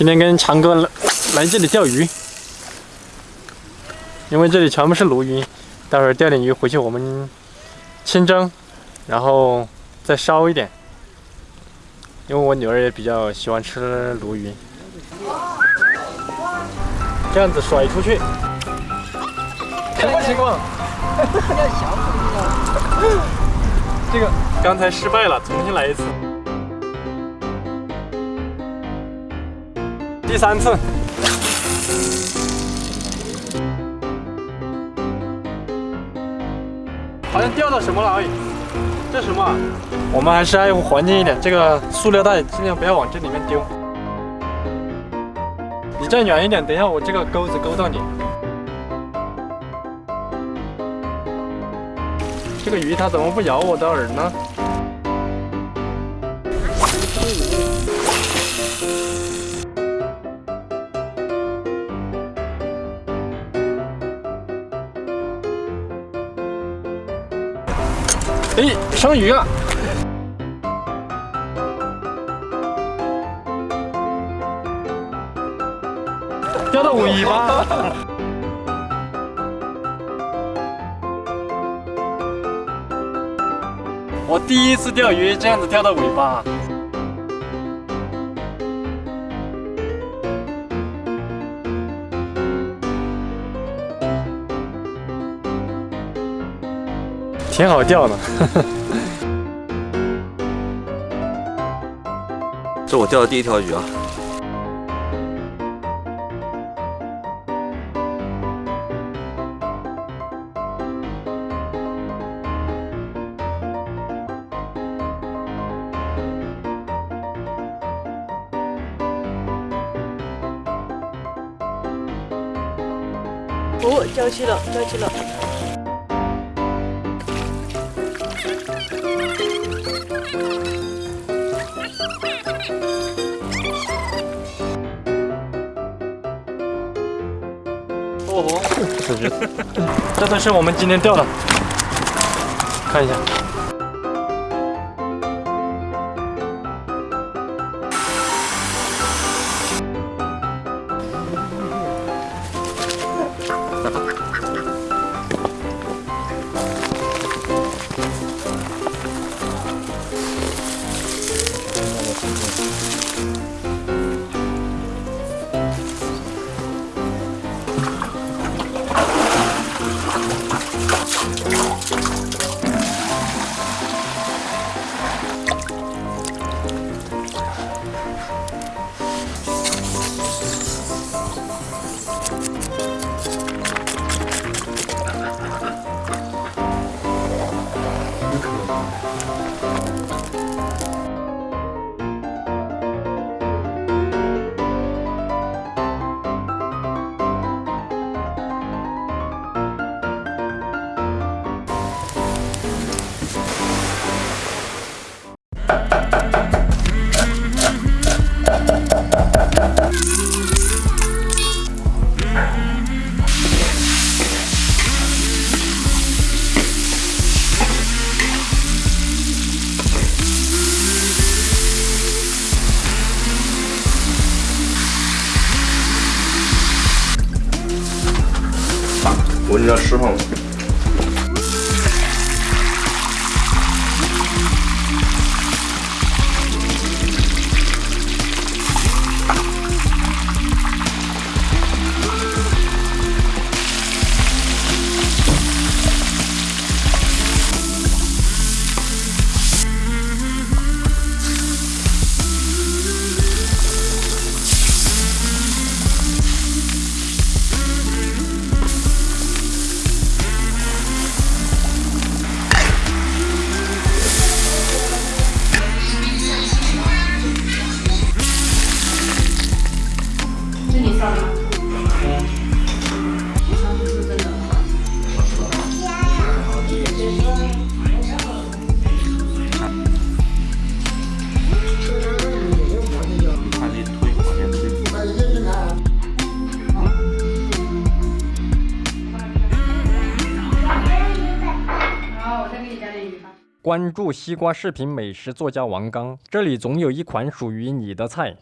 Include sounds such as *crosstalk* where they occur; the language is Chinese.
今天跟强哥来来这里钓鱼，因为这里全部是鲈鱼，待会儿钓点鱼回去我们清蒸，然后再烧一点。因为我女儿也比较喜欢吃鲈鱼，这样子甩出去，什么情况？要 *laughs* 小这个刚才失败了，重新来一次。第三次，好像钓到什么了？哎，这什么？我们还是爱护环境一点，这个塑料袋尽量不要往这里面丢。你站远一点，等一下我这个钩子勾到你。这个鱼它怎么不咬我的饵呢？哎，上鱼了！钓到尾巴。我第一次钓鱼这样子钓到尾巴，挺好钓的。*laughs* 这我钓的第一条鱼啊！哦，钓起了，钓起了。这，这都是我们今天钓的，看一下。闻着湿吗？关注西瓜视频美食作家王刚，这里总有一款属于你的菜。